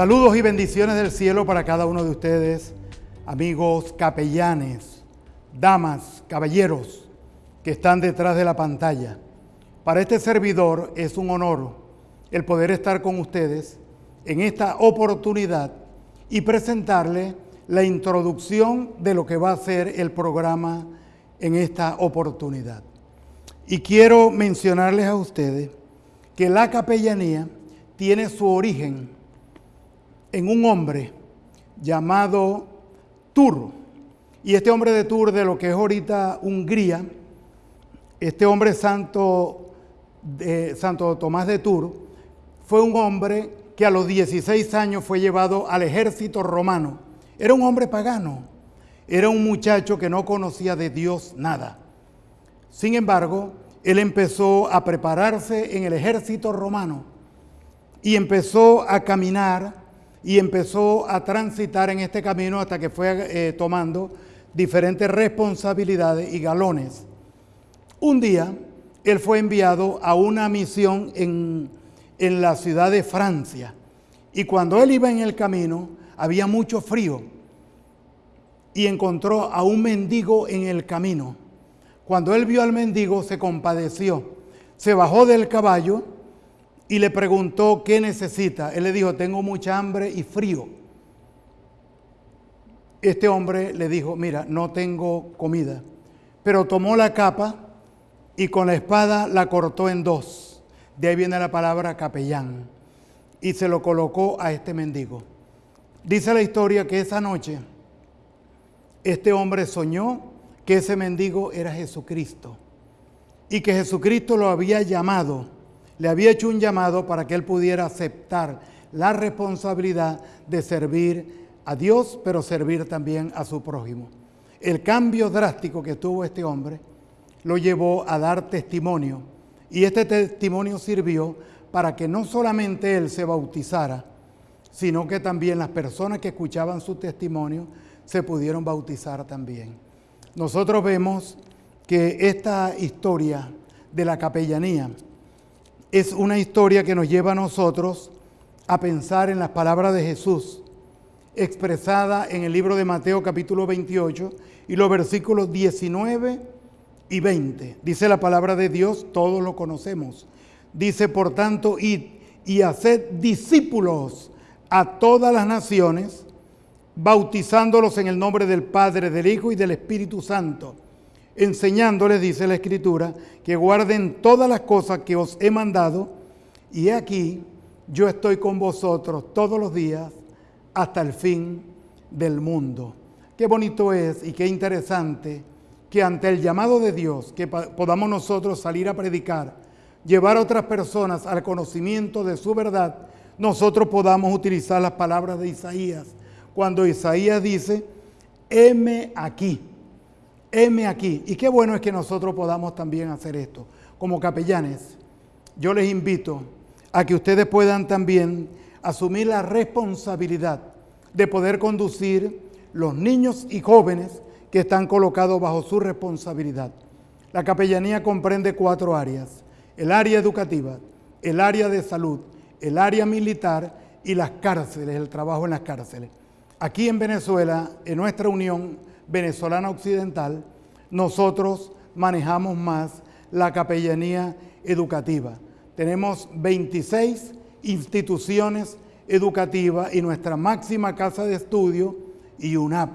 Saludos y bendiciones del cielo para cada uno de ustedes, amigos capellanes, damas, caballeros que están detrás de la pantalla. Para este servidor es un honor el poder estar con ustedes en esta oportunidad y presentarle la introducción de lo que va a ser el programa en esta oportunidad. Y quiero mencionarles a ustedes que la capellanía tiene su origen en un hombre llamado Tur. Y este hombre de Tur, de lo que es ahorita Hungría, este hombre santo, Santo Tomás de Tur, fue un hombre que a los 16 años fue llevado al ejército romano. Era un hombre pagano, era un muchacho que no conocía de Dios nada. Sin embargo, él empezó a prepararse en el ejército romano y empezó a caminar y empezó a transitar en este camino hasta que fue eh, tomando diferentes responsabilidades y galones. Un día, él fue enviado a una misión en, en la ciudad de Francia y cuando él iba en el camino había mucho frío y encontró a un mendigo en el camino. Cuando él vio al mendigo se compadeció, se bajó del caballo y le preguntó qué necesita. Él le dijo, tengo mucha hambre y frío. Este hombre le dijo, mira, no tengo comida. Pero tomó la capa y con la espada la cortó en dos. De ahí viene la palabra capellán. Y se lo colocó a este mendigo. Dice la historia que esa noche este hombre soñó que ese mendigo era Jesucristo y que Jesucristo lo había llamado le había hecho un llamado para que él pudiera aceptar la responsabilidad de servir a Dios, pero servir también a su prójimo. El cambio drástico que tuvo este hombre lo llevó a dar testimonio y este testimonio sirvió para que no solamente él se bautizara, sino que también las personas que escuchaban su testimonio se pudieron bautizar también. Nosotros vemos que esta historia de la capellanía, es una historia que nos lleva a nosotros a pensar en las palabras de Jesús, expresada en el libro de Mateo capítulo 28 y los versículos 19 y 20. Dice la palabra de Dios, todos lo conocemos. Dice, por tanto, id y haced discípulos a todas las naciones, bautizándolos en el nombre del Padre, del Hijo y del Espíritu Santo enseñándoles, dice la Escritura, que guarden todas las cosas que os he mandado, y aquí yo estoy con vosotros todos los días hasta el fin del mundo. Qué bonito es y qué interesante que ante el llamado de Dios, que podamos nosotros salir a predicar, llevar a otras personas al conocimiento de su verdad, nosotros podamos utilizar las palabras de Isaías. Cuando Isaías dice, heme aquí heme aquí. Y qué bueno es que nosotros podamos también hacer esto. Como capellanes, yo les invito a que ustedes puedan también asumir la responsabilidad de poder conducir los niños y jóvenes que están colocados bajo su responsabilidad. La capellanía comprende cuatro áreas. El área educativa, el área de salud, el área militar y las cárceles, el trabajo en las cárceles. Aquí en Venezuela, en nuestra unión, venezolana occidental, nosotros manejamos más la capellanía educativa. Tenemos 26 instituciones educativas y nuestra máxima casa de estudio y UNAP.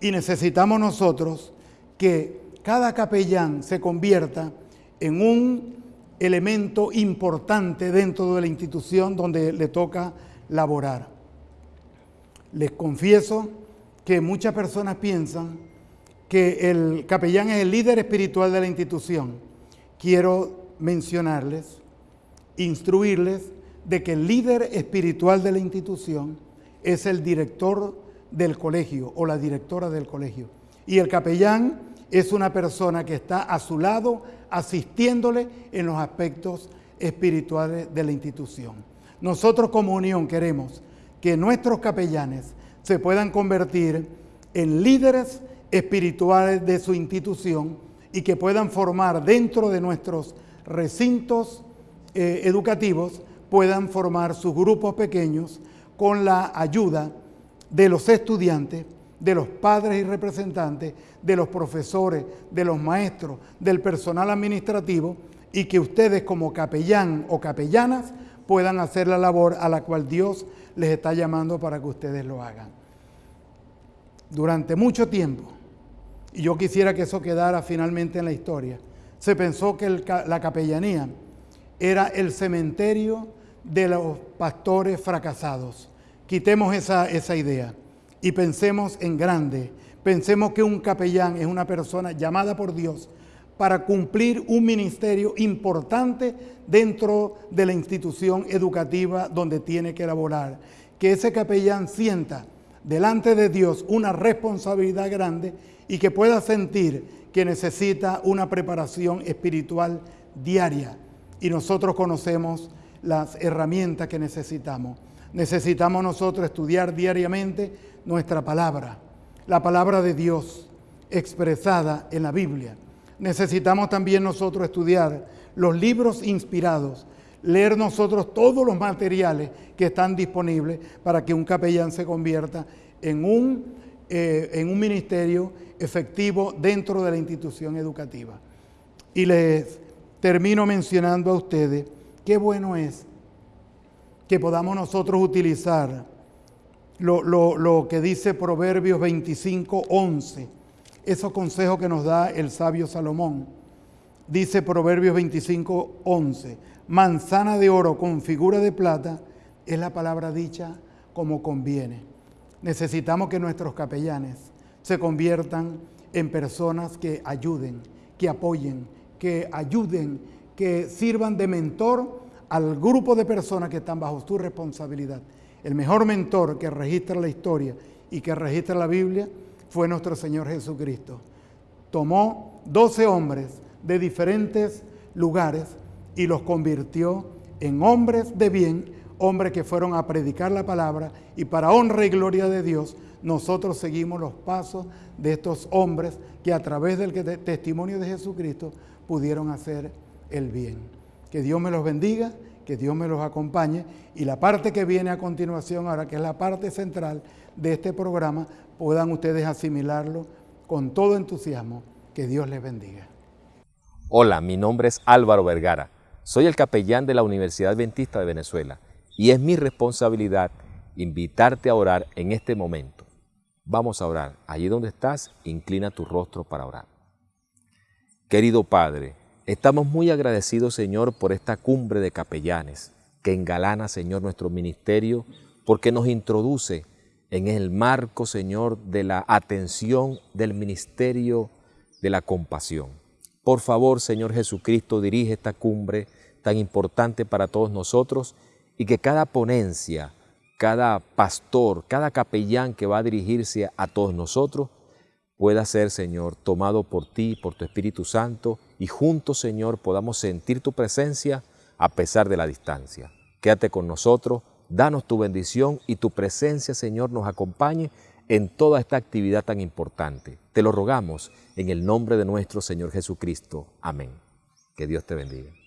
Y necesitamos nosotros que cada capellán se convierta en un elemento importante dentro de la institución donde le toca laborar. Les confieso que muchas personas piensan que el capellán es el líder espiritual de la institución. Quiero mencionarles, instruirles de que el líder espiritual de la institución es el director del colegio o la directora del colegio. Y el capellán es una persona que está a su lado asistiéndole en los aspectos espirituales de la institución. Nosotros como unión queremos que nuestros capellanes se puedan convertir en líderes espirituales de su institución y que puedan formar dentro de nuestros recintos eh, educativos, puedan formar sus grupos pequeños con la ayuda de los estudiantes, de los padres y representantes, de los profesores, de los maestros, del personal administrativo y que ustedes como capellán o capellanas puedan hacer la labor a la cual Dios les está llamando para que ustedes lo hagan. Durante mucho tiempo, y yo quisiera que eso quedara finalmente en la historia, se pensó que la capellanía era el cementerio de los pastores fracasados. Quitemos esa, esa idea y pensemos en grande. Pensemos que un capellán es una persona llamada por Dios para cumplir un ministerio importante dentro de la institución educativa donde tiene que elaborar. Que ese capellán sienta delante de Dios una responsabilidad grande y que pueda sentir que necesita una preparación espiritual diaria. Y nosotros conocemos las herramientas que necesitamos. Necesitamos nosotros estudiar diariamente nuestra palabra, la palabra de Dios expresada en la Biblia. Necesitamos también nosotros estudiar los libros inspirados, leer nosotros todos los materiales que están disponibles para que un capellán se convierta en un, eh, en un ministerio efectivo dentro de la institución educativa. Y les termino mencionando a ustedes qué bueno es que podamos nosotros utilizar lo, lo que dice Proverbios 25, 11, esos consejos que nos da el sabio Salomón. Dice Proverbios 25, 11, manzana de oro con figura de plata es la palabra dicha como conviene. Necesitamos que nuestros capellanes se conviertan en personas que ayuden, que apoyen, que ayuden, que sirvan de mentor al grupo de personas que están bajo su responsabilidad. El mejor mentor que registra la historia y que registra la Biblia fue nuestro Señor Jesucristo. Tomó 12 hombres de diferentes lugares y los convirtió en hombres de bien, hombres que fueron a predicar la palabra y para honra y gloria de Dios, nosotros seguimos los pasos de estos hombres que a través del testimonio de Jesucristo pudieron hacer el bien. Que Dios me los bendiga, que Dios me los acompañe y la parte que viene a continuación, ahora que es la parte central de este programa, puedan ustedes asimilarlo con todo entusiasmo. Que Dios les bendiga. Hola, mi nombre es Álvaro Vergara. Soy el capellán de la Universidad Adventista de Venezuela y es mi responsabilidad invitarte a orar en este momento. Vamos a orar. Allí donde estás, inclina tu rostro para orar. Querido Padre, estamos muy agradecidos, Señor, por esta cumbre de capellanes que engalana, Señor, nuestro ministerio, porque nos introduce en el marco, Señor, de la atención del ministerio de la compasión. Por favor, Señor Jesucristo, dirige esta cumbre tan importante para todos nosotros y que cada ponencia, cada pastor, cada capellán que va a dirigirse a todos nosotros, pueda ser, Señor, tomado por ti, por tu Espíritu Santo, y juntos, Señor, podamos sentir tu presencia a pesar de la distancia. Quédate con nosotros, danos tu bendición y tu presencia, Señor, nos acompañe en toda esta actividad tan importante. Te lo rogamos en el nombre de nuestro Señor Jesucristo. Amén. Que Dios te bendiga.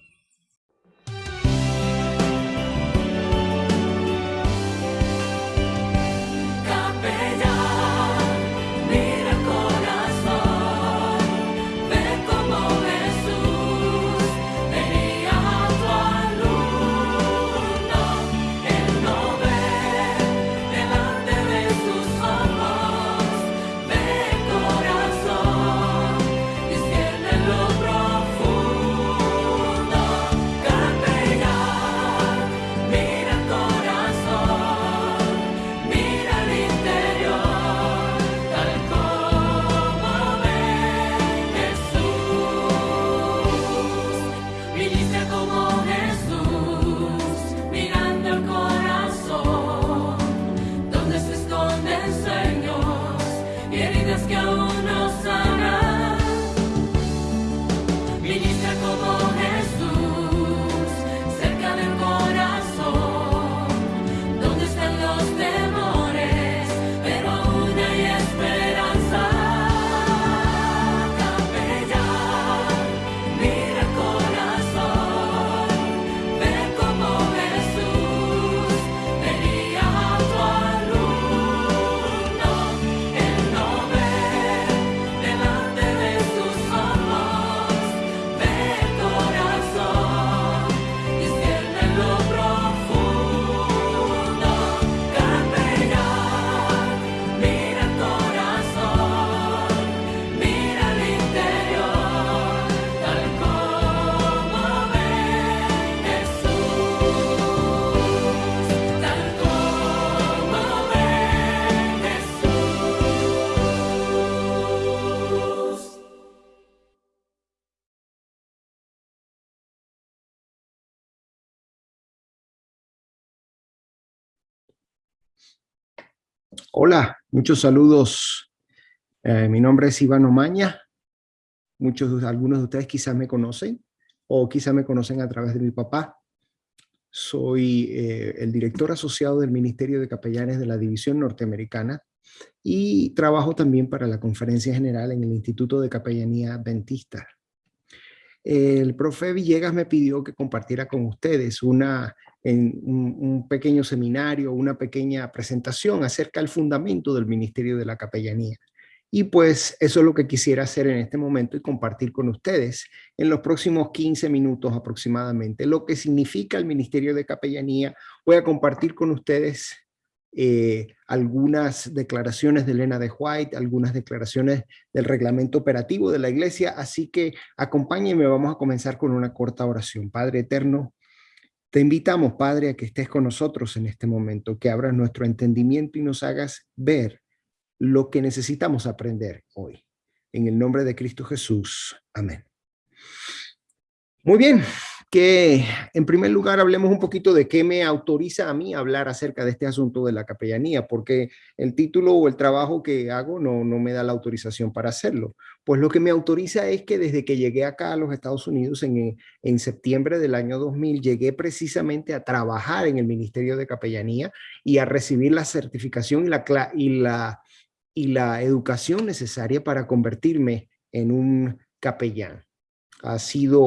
Hola, muchos saludos. Eh, mi nombre es Iván Omaña. Muchos, algunos de ustedes quizás me conocen o quizás me conocen a través de mi papá. Soy eh, el director asociado del Ministerio de Capellanes de la División Norteamericana y trabajo también para la Conferencia General en el Instituto de Capellanía Adventista. El profe Villegas me pidió que compartiera con ustedes una un, pequeño seminario, una pequeña presentación acerca del fundamento del Ministerio de la Capellanía. Y pues eso es lo que quisiera hacer en este momento y compartir con ustedes en los próximos 15 minutos aproximadamente. Lo que significa el Ministerio de Capellanía. Voy a compartir con ustedes eh, algunas declaraciones de Elena de White, algunas declaraciones del reglamento operativo de la iglesia. Así que acompáñenme, vamos a comenzar con una corta oración. Padre Eterno, te invitamos, Padre, a que estés con nosotros en este momento, que abras nuestro entendimiento y nos hagas ver lo que necesitamos aprender hoy. En el nombre de Cristo Jesús. Amén. Muy bien, que en primer lugar hablemos un poquito de qué me autoriza a mí hablar acerca de este asunto de la capellanía, porque el título o el trabajo que hago no, no me da la autorización para hacerlo. Pues lo que me autoriza es que desde que llegué acá a los Estados Unidos en, en septiembre del año 2000, llegué precisamente a trabajar en el Ministerio de Capellanía y a recibir la certificación y la, y la, y la educación necesaria para convertirme en un capellán ha sido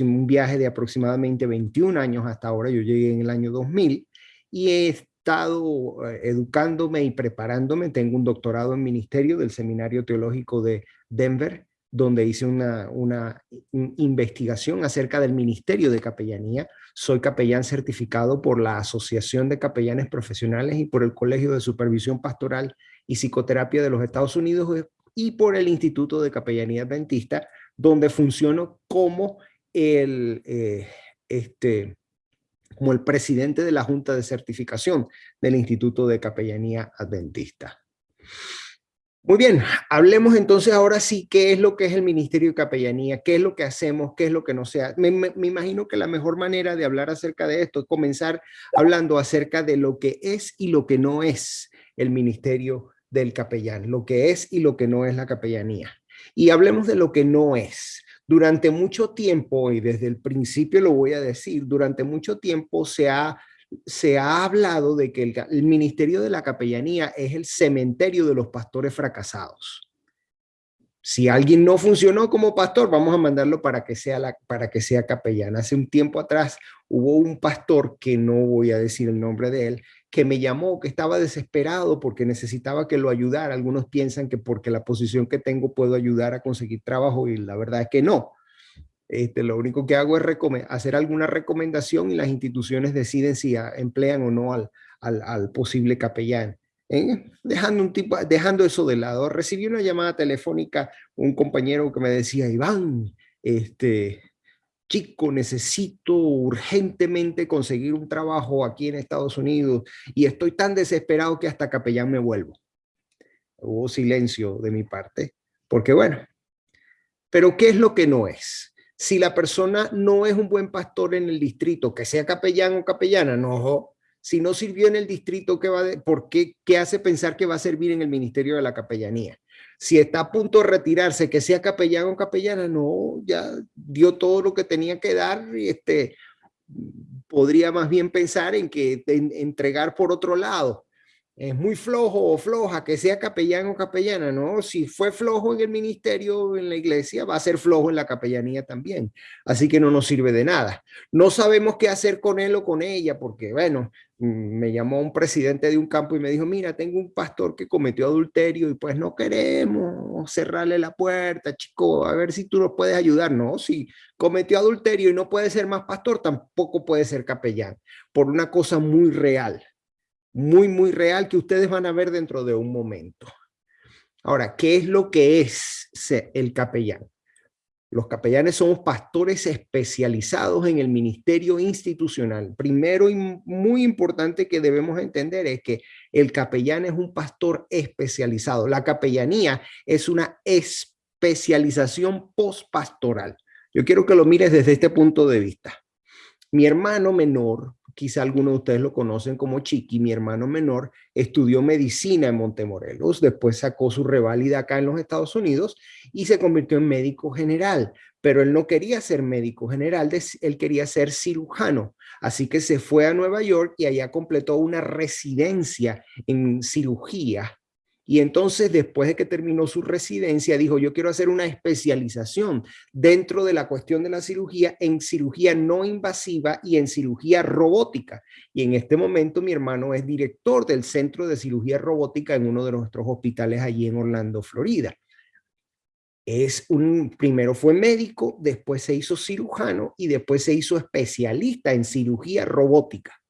un viaje de aproximadamente 21 años hasta ahora, yo llegué en el año 2000 y he estado eh, educándome y preparándome, tengo un doctorado en ministerio del Seminario Teológico de Denver, donde hice una, una investigación acerca del Ministerio de Capellanía. Soy capellán certificado por la Asociación de Capellanes Profesionales y por el Colegio de Supervisión Pastoral y Psicoterapia de los Estados Unidos y por el Instituto de Capellanía Adventista, donde funciono como el, eh, este, como el presidente de la Junta de Certificación del Instituto de Capellanía Adventista. Muy bien, hablemos entonces ahora sí qué es lo que es el Ministerio de Capellanía, qué es lo que hacemos, qué es lo que no sea. Me, me, imagino que la mejor manera de hablar acerca de esto es comenzar hablando acerca de lo que es y lo que no es el Ministerio del Capellán, lo que es y lo que no es la capellanía. Y hablemos de lo que no es. Durante mucho tiempo, y desde el principio lo voy a decir, durante mucho tiempo se ha, se ha hablado de que el, ministerio de la capellanía es el cementerio de los pastores fracasados. Si alguien no funcionó como pastor, vamos a mandarlo para que sea, para que sea capellán. Hace un tiempo atrás hubo un pastor, que no voy a decir el nombre de él, que me llamó, que estaba desesperado porque necesitaba que lo ayudara. Algunos piensan que porque la posición que tengo puedo ayudar a conseguir trabajo y la verdad es que no. Este, lo único que hago es hacer alguna recomendación y las instituciones deciden si emplean o no al, al, posible capellán. ¿eh? Dejando, un tipo, dejando eso de lado, recibí una llamada telefónica, un compañero que me decía, Iván, este, chico, necesito urgentemente conseguir un trabajo aquí en Estados Unidos y estoy tan desesperado que hasta capellán me vuelvo. Hubo silencio de mi parte, porque bueno, pero ¿qué es lo que no es? Si la persona no es un buen pastor en el distrito, que sea capellán o capellana, no, si no sirvió en el distrito, ¿qué, va ¿por qué, qué hace pensar que va a servir en el ministerio de la capellanía? Si está a punto de retirarse, que sea capellán o capellana, no, ya dio todo lo que tenía que dar y este, podría más bien pensar en que entregar por otro lado. Es muy flojo o floja que sea capellán o capellana, ¿no? Si fue flojo en el ministerio, en la iglesia, va a ser flojo en la capellanía también. Así que no nos sirve de nada. No sabemos qué hacer con él o con ella, porque bueno, Mm, me llamó un presidente de un campo y me dijo, mira, tengo un pastor que cometió adulterio y pues no queremos cerrarle la puerta, chico, a ver si tú nos puedes ayudar. No, si cometió adulterio y no puede ser más pastor, tampoco puede ser capellán, por una cosa muy real, muy, muy real que ustedes van a ver dentro de un momento. Ahora, ¿qué es lo que es el capellán? Los capellanes somos pastores especializados en el ministerio institucional. Primero y muy importante que debemos entender es que el capellán es un pastor especializado. La capellanía es una especialización postpastoral. Yo quiero que lo mires desde este punto de vista. Mi hermano menor, quizá algunos de ustedes lo conocen como Chiqui, mi hermano menor, estudió medicina en Montemorelos, después sacó su reválida acá en los Estados Unidos y se convirtió en médico general, pero él no quería ser médico general, él quería ser cirujano, así que se fue a Nueva York y allá completó una residencia en cirugía y entonces, después de que terminó su residencia, dijo, yo quiero hacer una especialización dentro de la cuestión de la cirugía en cirugía no invasiva y en cirugía robótica. Y en este momento mi hermano es director del Centro de Cirugía Robótica en uno de nuestros hospitales allí en Orlando, Florida. Es un, primero fue médico, después se hizo cirujano y después se hizo especialista en cirugía robótica.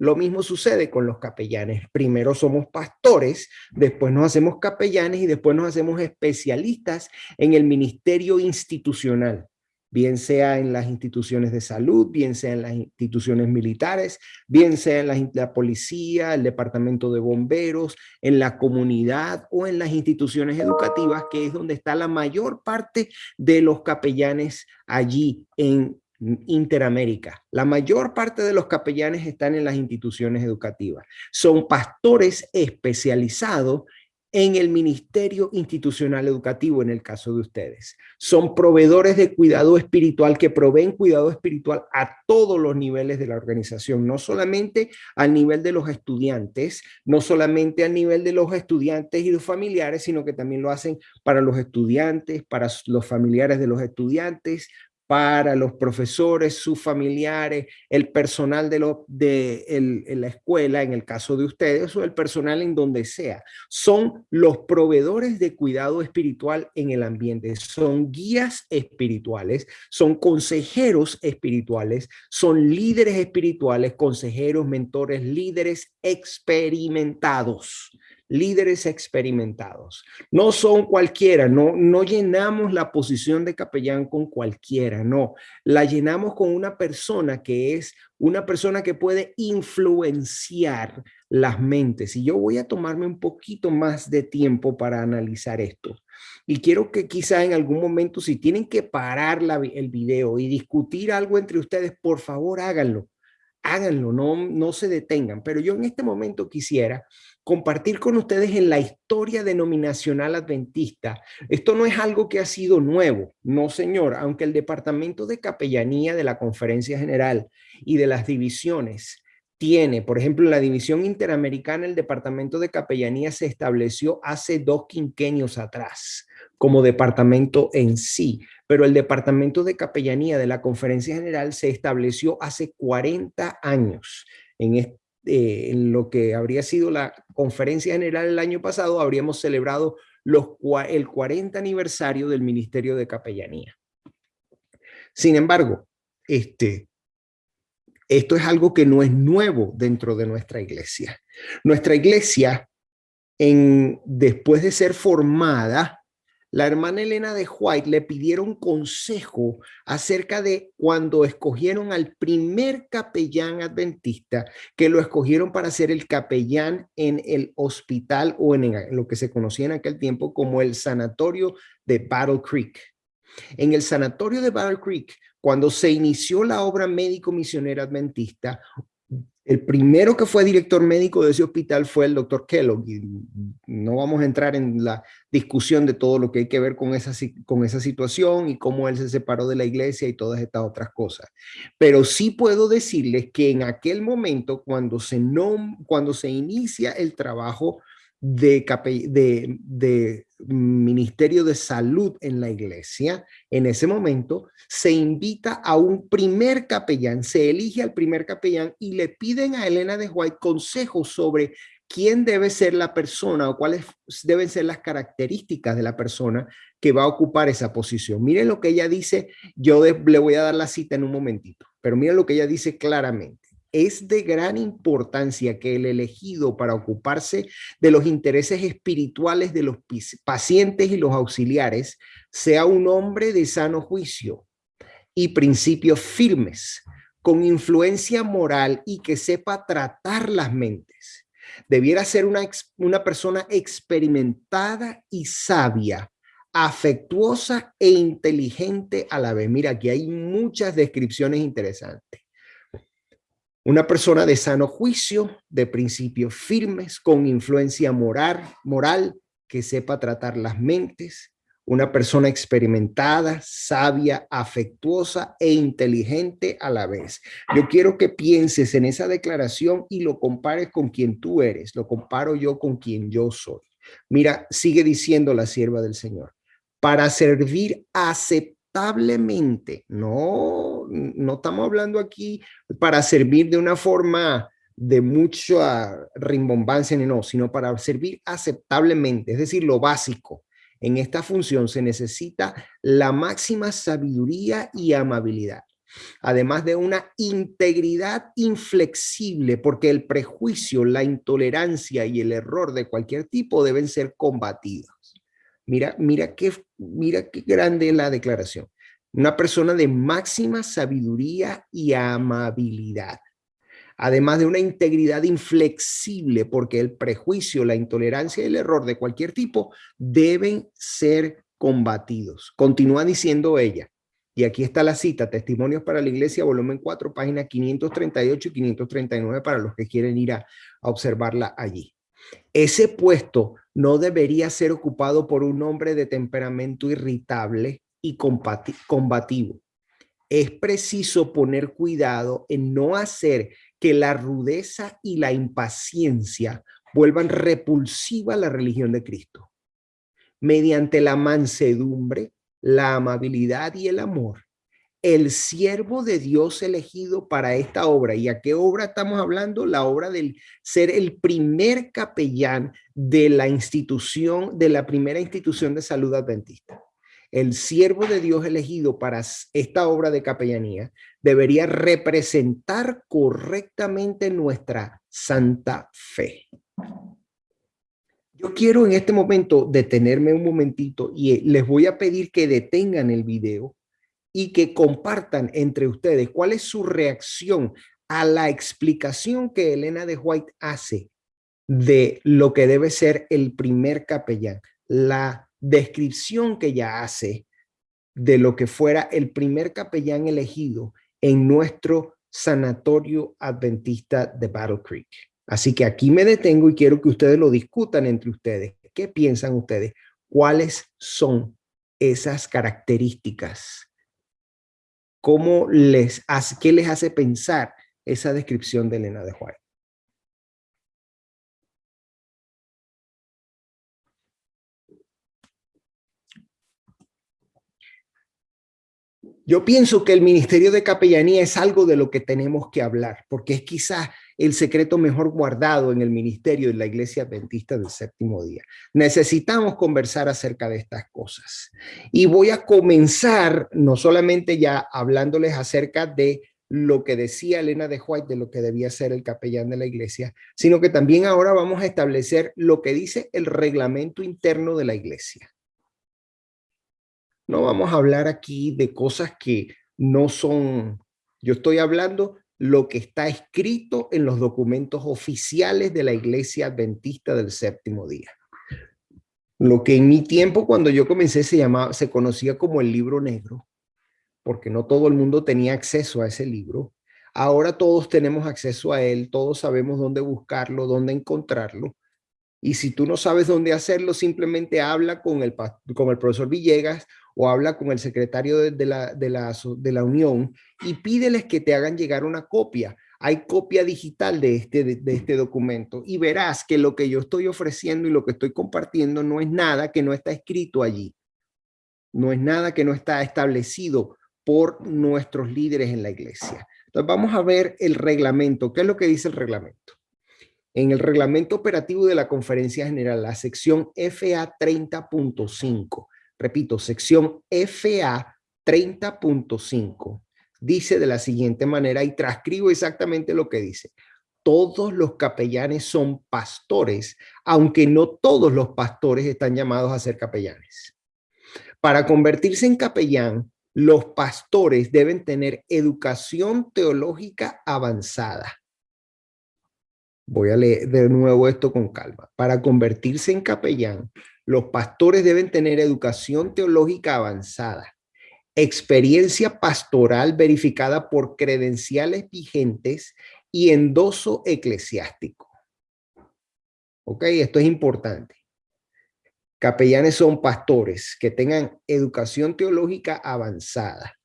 Lo mismo sucede con los capellanes. Primero somos pastores, después nos hacemos capellanes y después nos hacemos especialistas en el ministerio institucional, bien sea en las instituciones de salud, bien sea en las instituciones militares, bien sea en la, la policía, el departamento de bomberos, en la comunidad o en las instituciones educativas, que es donde está la mayor parte de los capellanes allí en Interamérica. La mayor parte de los capellanes están en las instituciones educativas. Son pastores especializados en el Ministerio Institucional Educativo, en el caso de ustedes. Son proveedores de cuidado espiritual que proveen cuidado espiritual a todos los niveles de la organización, no solamente al nivel de los estudiantes, no solamente al nivel de los estudiantes y los familiares, sino que también lo hacen para los estudiantes, para los familiares de los estudiantes, para los profesores, sus familiares, el personal de, la escuela, en el caso de ustedes, o el personal en donde sea. Son los proveedores de cuidado espiritual en el ambiente. Son guías espirituales, son consejeros espirituales, son líderes espirituales, consejeros, mentores, líderes experimentados líderes experimentados. No son cualquiera, no, no llenamos la posición de capellán con cualquiera, no. La llenamos con una persona que es una persona que puede influenciar las mentes. Y yo voy a tomarme un poquito más de tiempo para analizar esto. Y quiero que quizá en algún momento, si tienen que parar el video y discutir algo entre ustedes, por favor háganlo háganlo, no, no se detengan. Pero yo en este momento quisiera compartir con ustedes en la historia denominacional adventista. Esto no es algo que ha sido nuevo, no señor, aunque el Departamento de Capellanía de la Conferencia General y de las divisiones tiene, por ejemplo, la división interamericana, el Departamento de Capellanía se estableció hace dos quinquenios atrás como departamento en sí, pero el departamento de capellanía de la Conferencia General se estableció hace 40 años. En, eh, en lo que habría sido la Conferencia General el año pasado, habríamos celebrado el 40 aniversario del Ministerio de Capellanía. Sin embargo, este, esto es algo que no es nuevo dentro de nuestra iglesia. Nuestra iglesia, después de ser formada, la hermana Elena de White le pidieron consejo acerca de cuando escogieron al primer capellán adventista, que lo escogieron para ser el capellán en el hospital o en lo que se conocía en aquel tiempo como el sanatorio de Battle Creek. En el sanatorio de Battle Creek, cuando se inició la obra médico misionera adventista, el primero que fue director médico de ese hospital fue el doctor Kellogg. No vamos a entrar en la discusión de todo lo que hay que ver con esa, con esa situación y cómo él se separó de la iglesia y todas estas otras cosas. Pero sí puedo decirles que en aquel momento, cuando se, no, cuando se inicia el trabajo de, de, Ministerio de Salud en la iglesia, en ese momento se invita a un primer capellán, se elige al primer capellán y le piden a Elena de White consejos sobre quién debe ser la persona o cuáles deben ser las características de la persona que va a ocupar esa posición. Miren lo que ella dice, yo le voy a dar la cita en un momentito, pero miren lo que ella dice claramente es de gran importancia que el elegido para ocuparse de los intereses espirituales de los pacientes y los auxiliares sea un hombre de sano juicio y principios firmes, con influencia moral y que sepa tratar las mentes. Debiera ser una, una persona experimentada y sabia, afectuosa e inteligente a la vez. Mira, aquí hay muchas descripciones interesantes Una persona de sano juicio, de principios firmes, con influencia moral, moral, que sepa tratar las mentes, una persona experimentada, sabia, afectuosa e inteligente a la vez. Yo quiero que pienses en esa declaración y lo compares con quien tú eres, lo comparo yo con quien yo soy. Mira, sigue diciendo la sierva del Señor, para servir aceptablemente, no, no estamos hablando aquí para servir de una forma de mucha rimbombancia, no, sino para servir aceptablemente, es decir, lo básico. En esta función se necesita la máxima sabiduría y amabilidad, además de una integridad inflexible, porque el prejuicio, la intolerancia y el error de cualquier tipo deben ser combatidos. Mira, mira qué, mira qué grande la declaración. Una persona de máxima sabiduría y amabilidad además de una integridad inflexible, porque el prejuicio, la intolerancia y el error de cualquier tipo deben ser combatidos. Continúa diciendo ella, y aquí está la cita, Testimonios para la Iglesia, volumen 4, página 538 y 539 para los que quieren ir a observarla allí. Ese puesto no debería ser ocupado por un hombre de temperamento irritable y combativo. Es preciso poner cuidado en no hacer que la rudeza y la impaciencia vuelvan repulsiva a la religión de Cristo. Mediante la mansedumbre, la amabilidad y el amor, el siervo de Dios elegido para esta obra. ¿Y a qué obra estamos hablando? La obra del ser el primer capellán de la institución, de la primera institución de salud adventista el siervo de Dios elegido para esta obra de capellanía debería representar correctamente nuestra santa fe. Yo quiero en este momento detenerme un momentito y eh, les voy a pedir que detengan el video y que compartan entre ustedes cuál es su reacción a la explicación que Elena de White hace de lo que debe ser el primer capellán, la descripción que ella hace de lo que fuera el primer capellán elegido en nuestro sanatorio adventista de Battle Creek. Así que aquí me detengo y quiero que ustedes lo discutan entre ustedes. ¿Qué piensan ustedes? ¿Cuáles son esas características? ¿Cómo les hace, qué les hace pensar esa descripción de Elena de Juárez? Yo pienso que el ministerio de capellanía es algo de lo que tenemos que hablar, porque es quizás el secreto mejor guardado en el ministerio de la iglesia adventista del séptimo día. Necesitamos conversar acerca de estas cosas. Y voy a comenzar no solamente ya hablándoles acerca de lo que decía Elena de White de lo que debía ser el capellán de la iglesia, sino que también ahora vamos a establecer lo que dice el reglamento interno de la iglesia. No vamos a hablar aquí de cosas que no son, yo estoy hablando lo que está escrito en los documentos oficiales de la Iglesia Adventista del Séptimo Día. Lo que en mi tiempo, cuando yo comencé, se llamaba, se conocía como el libro negro, porque no todo el mundo tenía acceso a ese libro. Ahora todos tenemos acceso a él, todos sabemos dónde buscarlo, dónde encontrarlo. Y si tú no sabes dónde hacerlo, simplemente habla con el, con el profesor Villegas o habla con el secretario de, la, de, la, de la Unión y pídeles que te hagan llegar una copia. Hay copia digital de este, de, este documento y verás que lo que yo estoy ofreciendo y lo que estoy compartiendo no es nada que no está escrito allí. No es nada que no está establecido por nuestros líderes en la iglesia. Entonces vamos a ver el reglamento. ¿Qué es lo que dice el reglamento? En el reglamento operativo de la conferencia general, la sección FA 30.5, repito, sección FA 30.5, dice de la siguiente manera y transcribo exactamente lo que dice. Todos los capellanes son pastores, aunque no todos los pastores están llamados a ser capellanes. Para convertirse en capellán, los pastores deben tener educación teológica avanzada. Voy a leer de nuevo esto con calma. Para convertirse en capellán, los pastores deben tener educación teológica avanzada, experiencia pastoral verificada por credenciales vigentes y endoso eclesiástico. ¿Ok? Esto es importante. Capellanes son pastores que tengan educación teológica avanzada.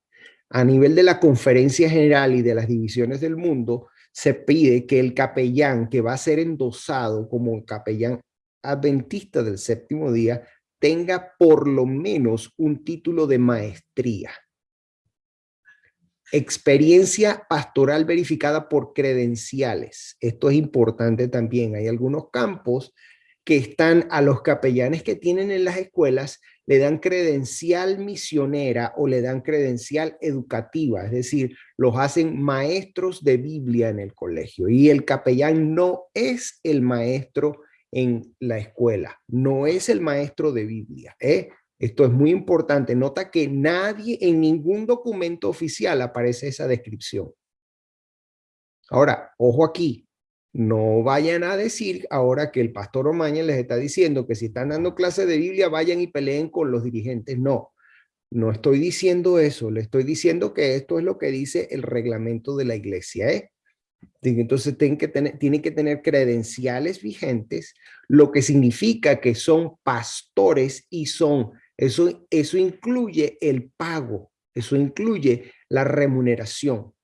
A nivel de la conferencia general y de las divisiones del mundo, se pide que el capellán que va a ser endosado como capellán adventista del séptimo día tenga por lo menos un título de maestría. Experiencia pastoral verificada por credenciales. Esto es importante también. Hay algunos campos que están a los capellanes que tienen en las escuelas, le dan credencial misionera o le dan credencial educativa, es decir, los hacen maestros de Biblia en el colegio. Y el capellán no es el maestro en la escuela, no es el maestro de Biblia. ¿eh? Esto es muy importante. Nota que nadie en ningún documento oficial aparece esa descripción. Ahora, ojo aquí, no vayan a decir ahora que el pastor Omaña les está diciendo que si están dando clase de Biblia, vayan y peleen con los dirigentes. No, no estoy diciendo eso. Le estoy diciendo que esto es lo que dice el reglamento de la iglesia. ¿eh? Entonces tienen que, tener, tienen que tener credenciales vigentes, lo que significa que son pastores y son, eso, eso incluye el pago, eso incluye la remuneración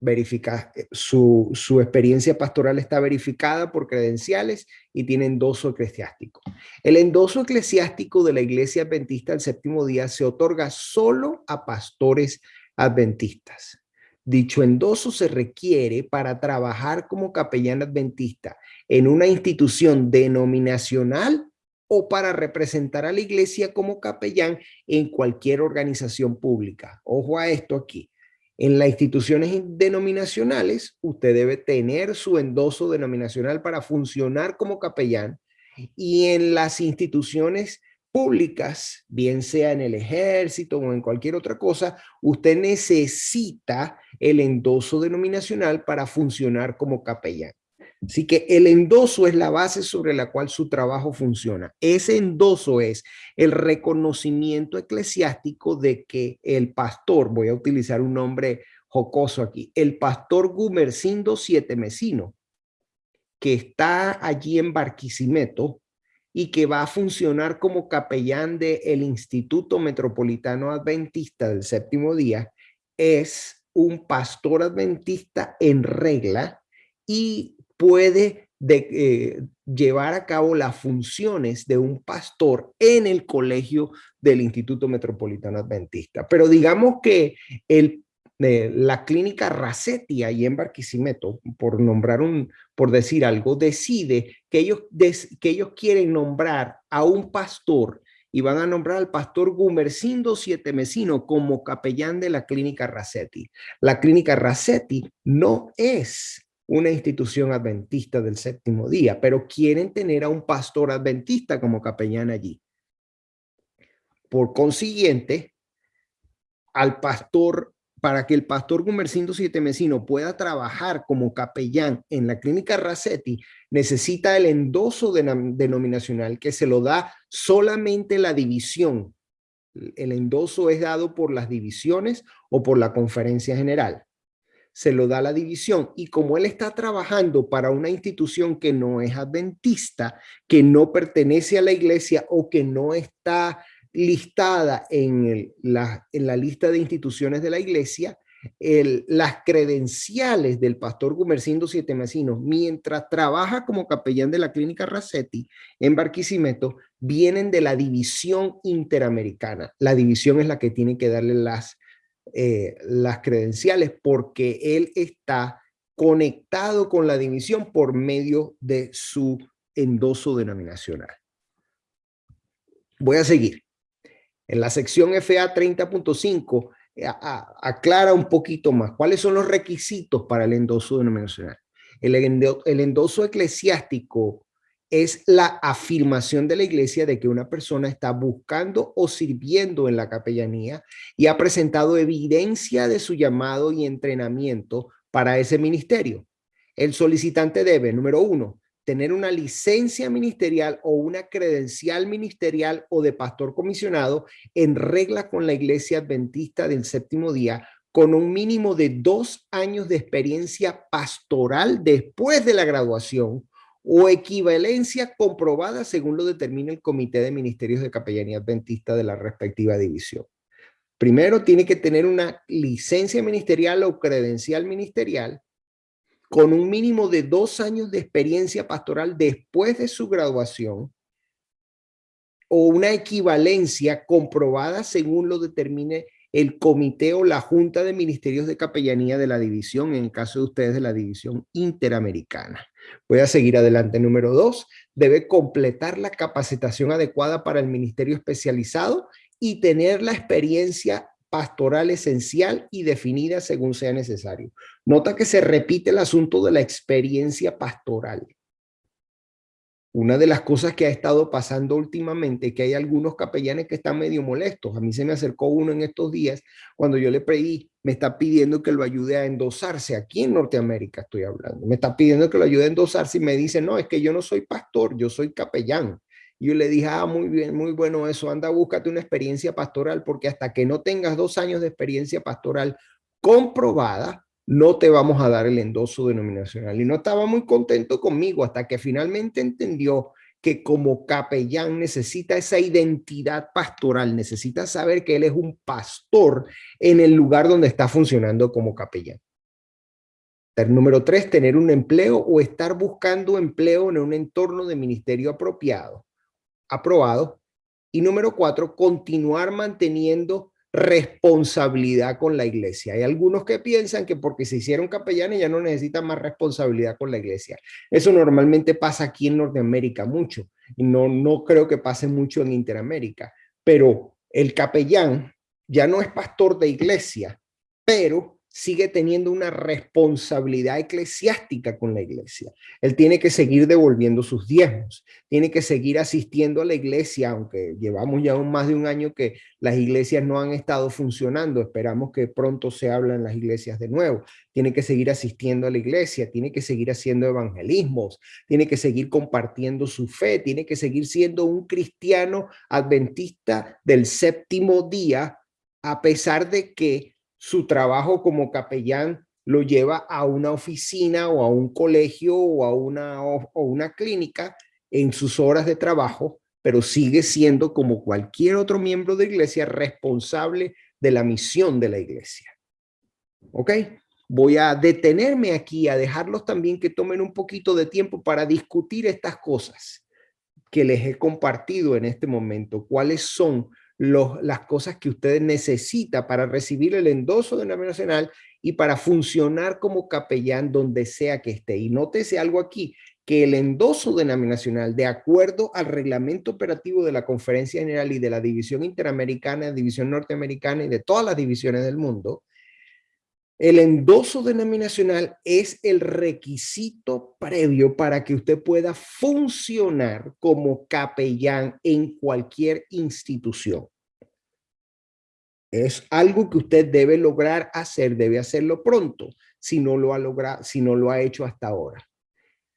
verifica, eh, su, su, experiencia pastoral está verificada por credenciales y tiene endoso eclesiástico. El endoso eclesiástico de la iglesia adventista del séptimo día se otorga solo a pastores adventistas. Dicho endoso se requiere para trabajar como capellán adventista en una institución denominacional o para representar a la iglesia como capellán en cualquier organización pública. Ojo a esto aquí en las instituciones denominacionales, usted debe tener su endoso denominacional para funcionar como capellán y en las instituciones públicas, bien sea en el ejército o en cualquier otra cosa, usted necesita el endoso denominacional para funcionar como capellán. Así que el endoso es la base sobre la cual su trabajo funciona. Ese endoso es el reconocimiento eclesiástico de que el pastor, voy a utilizar un nombre jocoso aquí, el pastor Gumercindo Siete Mesino, que está allí en Barquisimeto y que va a funcionar como capellán del Instituto Metropolitano Adventista del Séptimo Día, es un pastor adventista en regla y puede eh, llevar a cabo las funciones de un pastor en el colegio del Instituto Metropolitano Adventista. Pero digamos que el, eh, la clínica Racetti ahí en Barquisimeto, por nombrar un, por decir algo, decide que ellos, que ellos quieren nombrar a un pastor y van a nombrar al pastor Gumercindo Siete Mesino como capellán de la clínica Racetti. La clínica Racetti no es una institución adventista del séptimo día, pero quieren tener a un pastor adventista como capellán allí. Por consiguiente, al pastor, para que el pastor Gumercindo Siete Mesino pueda trabajar como capellán en la clínica Racetti, necesita el endoso denominacional que se lo da solamente la división. El endoso es dado por las divisiones o por la conferencia general se lo da la división y como él está trabajando para una institución que no es adventista, que no pertenece a la iglesia o que no está listada en, la, lista de instituciones de la iglesia, las credenciales del pastor Gumercindo Siete Mesinos, mientras trabaja como capellán de la clínica Racetti en Barquisimeto, vienen de la división interamericana. La división es la que tiene que darle eh, las credenciales porque él está conectado con la división por medio de su endoso denominacional. Voy a seguir. En la sección FA 30.5 eh, aclara un poquito más cuáles son los requisitos para el endoso denominacional. El, el endoso eclesiástico es la afirmación de la iglesia de que una persona está buscando o sirviendo en la capellanía y ha presentado evidencia de su llamado y entrenamiento para ese ministerio. El solicitante debe, número uno, tener una licencia ministerial o una credencial ministerial o de pastor comisionado en regla con la iglesia adventista del séptimo día con un mínimo de dos años de experiencia pastoral después de la graduación o equivalencia comprobada según lo determina el Comité de Ministerios de Capellanía Adventista de la respectiva división. Primero tiene que tener una licencia ministerial o credencial ministerial con un mínimo de dos años de experiencia pastoral después de su graduación o una equivalencia comprobada según lo determine el comité o la junta de ministerios de capellanía de la división, en el caso de ustedes de la división interamericana. Voy a seguir adelante. Número dos, debe completar la capacitación adecuada para el ministerio especializado y tener la experiencia pastoral esencial y definida según sea necesario. Nota que se repite el asunto de la experiencia pastoral. Una de las cosas que ha estado pasando últimamente es que hay algunos capellanes que están medio molestos. A mí se me acercó uno en estos días cuando yo le pedí, me está pidiendo que lo ayude a endosarse. Aquí en Norteamérica estoy hablando. Me está pidiendo que lo ayude a endosarse y me dice, no, es que yo no soy pastor, yo soy capellán. Yo le dije, ah, muy bien, muy bueno eso, anda, búscate una experiencia pastoral porque hasta que no tengas dos años de experiencia pastoral comprobada, no te vamos a dar el endoso denominacional. Y no estaba muy contento conmigo hasta que finalmente entendió que como capellán necesita esa identidad pastoral, necesita saber que él es un pastor en el lugar donde está funcionando como capellán. Número tres, tener un empleo o estar buscando empleo en un entorno de ministerio apropiado, aprobado. Y número cuatro, continuar manteniendo responsabilidad con la iglesia. Hay algunos que piensan que porque se hicieron capellanes ya no necesitan más responsabilidad con la iglesia. Eso normalmente pasa aquí en Norteamérica mucho y no, no creo que pase mucho en Interamérica, pero el capellán ya no es pastor de iglesia, pero sigue teniendo una responsabilidad eclesiástica con la iglesia. Él tiene que seguir devolviendo sus diezmos, tiene que seguir asistiendo a la iglesia, aunque llevamos ya más de un año que las iglesias no han estado funcionando. Esperamos que pronto se hablen las iglesias de nuevo. Tiene que seguir asistiendo a la iglesia, tiene que seguir haciendo evangelismos, tiene que seguir compartiendo su fe, tiene que seguir siendo un cristiano adventista del séptimo día, a pesar de que su trabajo como capellán lo lleva a una oficina o a un colegio o a una, o, una clínica en sus horas de trabajo, pero sigue siendo como cualquier otro miembro de iglesia responsable de la misión de la iglesia. ¿Ok? Voy a detenerme aquí, a dejarlos también que tomen un poquito de tiempo para discutir estas cosas que les he compartido en este momento. ¿Cuáles son las cosas que usted necesita para recibir el endoso denominacional y para funcionar como capellán donde sea que esté. Y nótese algo aquí, que el endoso denominacional, de acuerdo al reglamento operativo de la Conferencia General y de la División Interamericana, División Norteamericana y de todas las divisiones del mundo, el endoso denominacional es el requisito previo para que usted pueda funcionar como capellán en cualquier institución. Es algo que usted debe lograr hacer, debe hacerlo pronto, si no lo ha logrado, si no lo ha hecho hasta ahora.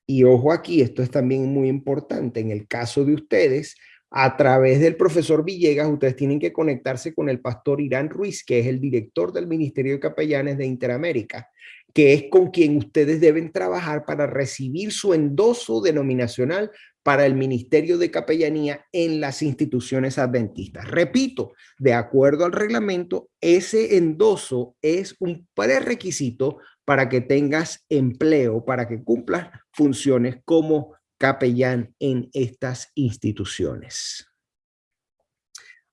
Y ojo aquí, esto es también muy importante. En el caso de ustedes, a través del profesor Villegas, ustedes tienen que conectarse con el pastor Irán Ruiz, que es el director del Ministerio de Capellanes de Interamérica, que es con quien ustedes deben trabajar para recibir su endoso denominacional para el Ministerio de Capellanía en las instituciones adventistas. Repito, de acuerdo al reglamento, ese endoso es un prerequisito para que tengas empleo, para que cumplas funciones como capellán en estas instituciones.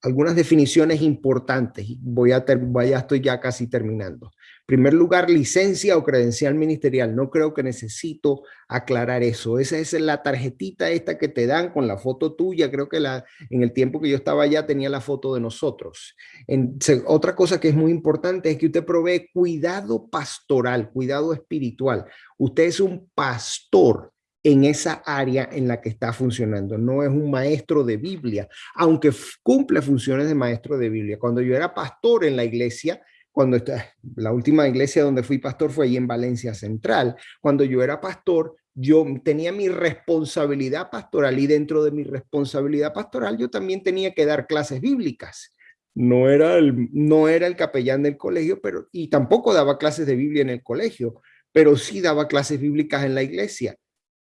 Algunas definiciones importantes, voy a, ya estoy ya casi terminando. En primer lugar, licencia o credencial ministerial. No creo que necesito aclarar eso. Esa es la tarjetita esta que te dan con la foto tuya. Creo que la, en el tiempo que yo estaba allá tenía la foto de nosotros. En, otra cosa que es muy importante es que usted provee cuidado pastoral, cuidado espiritual. Usted es un pastor en esa área en la que está funcionando. No es un maestro de Biblia, aunque cumple funciones de maestro de Biblia. Cuando yo era pastor en la iglesia, cuando la última iglesia donde fui pastor fue ahí en Valencia Central. Cuando yo era pastor, yo tenía mi responsabilidad pastoral y dentro de mi responsabilidad pastoral yo también tenía que dar clases bíblicas. no era el, no era el capellán del colegio, pero, y tampoco daba clases de Biblia en el colegio, pero sí daba clases bíblicas en la iglesia,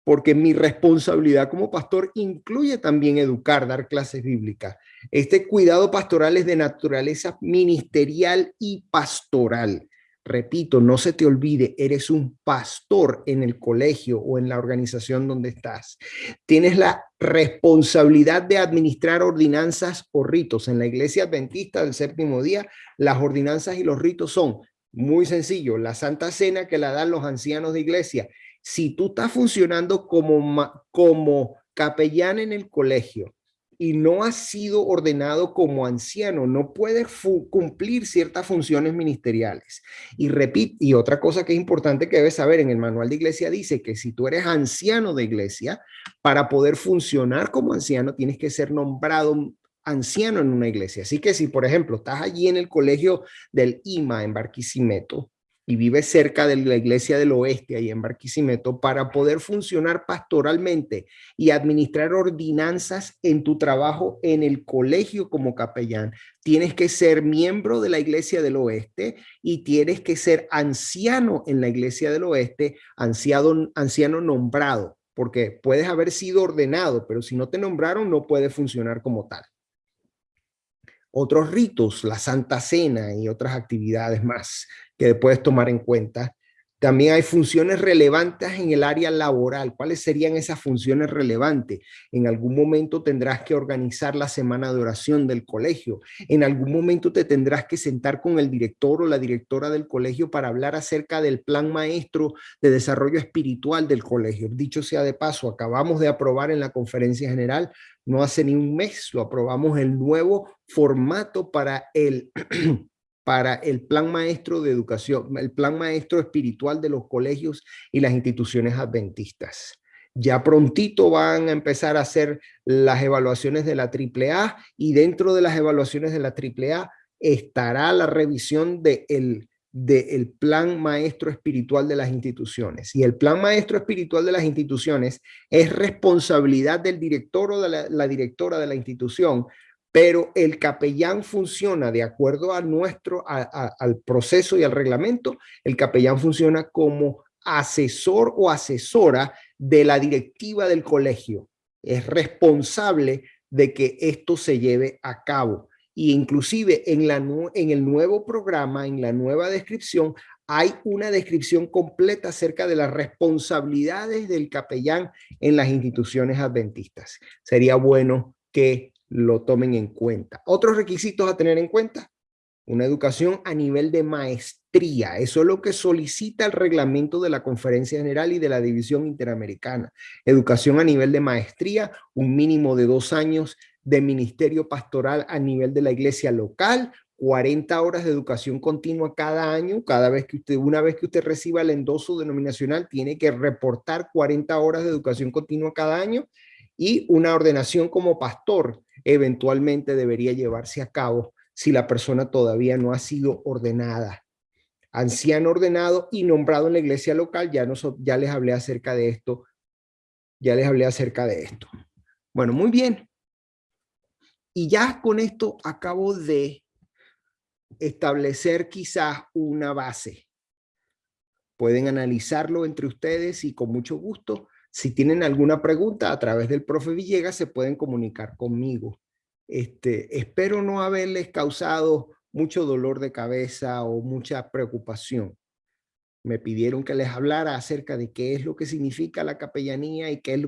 porque mi responsabilidad como pastor incluye también educar, dar clases bíblicas. Este cuidado pastoral es de naturaleza ministerial y pastoral. Repito, no se te olvide, eres un pastor en el colegio o en la organización donde estás. Tienes la responsabilidad de administrar ordenanzas o ritos. En la iglesia adventista del séptimo día, las ordenanzas y los ritos son muy sencillo, la Santa Cena que la dan los ancianos de iglesia. Si tú estás funcionando como, como capellán en el colegio, y no has sido ordenado como anciano, no puedes cumplir ciertas funciones ministeriales. Y repito, y otra cosa que es importante que debes saber, en el manual de iglesia dice que si tú eres anciano de iglesia, para poder funcionar como anciano tienes que ser nombrado anciano en una iglesia. Así que si, por ejemplo, estás allí en el colegio del IMA en Barquisimeto, y vive cerca de la iglesia del oeste, ahí en Barquisimeto, para poder funcionar pastoralmente y administrar ordenanzas en tu trabajo en el colegio como capellán, tienes que ser miembro de la iglesia del oeste y tienes que ser anciano en la iglesia del oeste, anciano, anciano nombrado, porque puedes haber sido ordenado, pero si no te nombraron no puedes funcionar como tal otros ritos, la Santa Cena y otras actividades más que puedes tomar en cuenta. También hay funciones relevantes en el área laboral. ¿Cuáles serían esas funciones relevantes? En algún momento tendrás que organizar la semana de oración del colegio. En algún momento te tendrás que sentar con el director o la directora del colegio para hablar acerca del plan maestro de desarrollo espiritual del colegio. Dicho sea de paso, acabamos de aprobar en la conferencia general, no hace ni un mes, lo aprobamos el nuevo formato para el para el plan maestro de educación, el plan maestro espiritual de los colegios y las instituciones adventistas. Ya prontito van a empezar a hacer las evaluaciones de la AAA y dentro de las evaluaciones de la AAA estará la revisión del de el plan maestro espiritual de las instituciones. Y el plan maestro espiritual de las instituciones es responsabilidad del director o de la directora de la institución pero el capellán funciona de acuerdo a nuestro, al proceso y al reglamento, el capellán funciona como asesor o asesora de la directiva del colegio. Es responsable de que esto se lleve a cabo. Y inclusive en, la, en el nuevo programa, en la nueva descripción, hay una descripción completa acerca de las responsabilidades del capellán en las instituciones adventistas. Sería bueno que lo tomen en cuenta. Otros requisitos a tener en cuenta. Una educación a nivel de maestría. Eso es lo que solicita el reglamento de la Conferencia General y de la División Interamericana. Educación a nivel de maestría, un mínimo de dos años de ministerio pastoral a nivel de la iglesia local, 40 horas de educación continua cada año. Cada vez que usted, una vez que usted reciba el endoso denominacional, tiene que reportar 40 horas de educación continua cada año y una ordenación como pastor eventualmente debería llevarse a cabo si la persona todavía no ha sido ordenada. Anciano ordenado y nombrado en la iglesia local, ya, nos, ya les hablé acerca de esto, ya les hablé acerca de esto. Bueno, muy bien. Y ya con esto acabo de establecer quizás una base. Pueden analizarlo entre ustedes y con mucho gusto si tienen alguna pregunta a través del profe Villegas se pueden comunicar conmigo. Este, espero no haberles causado mucho dolor de cabeza o mucha preocupación. Me pidieron que les hablara acerca de qué es lo que significa la capellanía y qué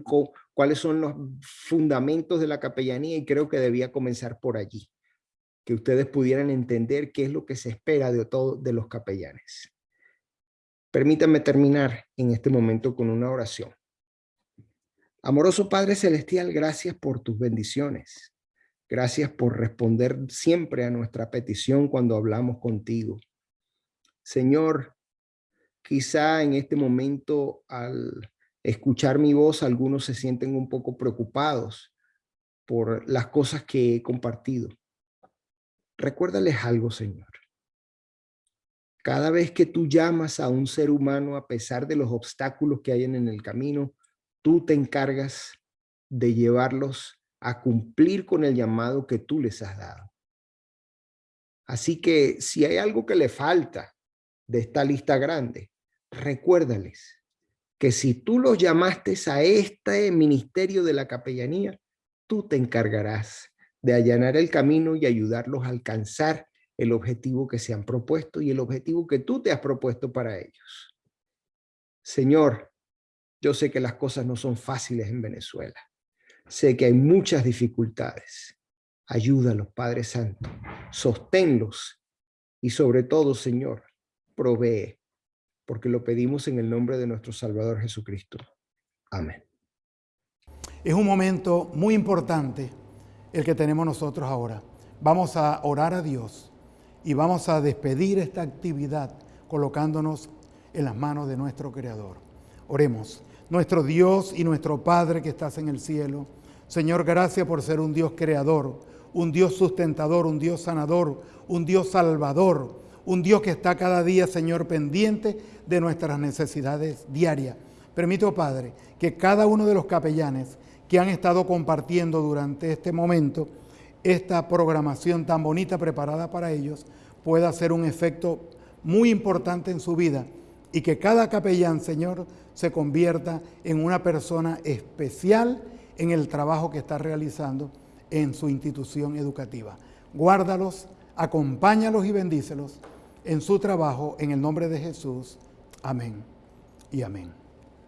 cuáles son los fundamentos de la capellanía y creo que debía comenzar por allí. Que ustedes pudieran entender qué es lo que se espera de, todo, de los capellanes. Permítanme terminar en este momento con una oración. Amoroso Padre Celestial, gracias por tus bendiciones. Gracias por responder siempre a nuestra petición cuando hablamos contigo. Señor, quizá en este momento al escuchar mi voz, algunos se sienten un poco preocupados por las cosas que he compartido. Recuérdales algo, Señor. Cada vez que tú llamas a un ser humano, a pesar de los obstáculos que hay en el camino, tú te encargas de llevarlos a cumplir con el llamado que tú les has dado. Así que si hay algo que le falta de esta lista grande, recuérdales que si tú los llamaste a este ministerio de la capellanía, tú te encargarás de allanar el camino y ayudarlos a alcanzar el objetivo que se han propuesto y el objetivo que tú te has propuesto para ellos. Señor, yo sé que las cosas no son fáciles en Venezuela. Sé que hay muchas dificultades. Ayúdalos, Padre Santo. Sosténlos. Y sobre todo, Señor, provee. Porque lo pedimos en el nombre de nuestro Salvador Jesucristo. Amén. Es un momento muy importante el que tenemos nosotros ahora. Vamos a orar a Dios y vamos a despedir esta actividad colocándonos en las manos de nuestro Creador. Oremos. Nuestro Dios y nuestro Padre que estás en el cielo, Señor, gracias por ser un Dios creador, un Dios sustentador, un Dios sanador, un Dios salvador, un Dios que está cada día, Señor, pendiente de nuestras necesidades diarias. Permito, Padre, que cada uno de los capellanes que han estado compartiendo durante este momento esta programación tan bonita preparada para ellos pueda hacer un efecto muy importante en su vida y que cada capellán, Señor, se convierta en una persona especial en el trabajo que está realizando en su institución educativa. Guárdalos, acompáñalos y bendícelos en su trabajo en el nombre de Jesús. Amén y amén.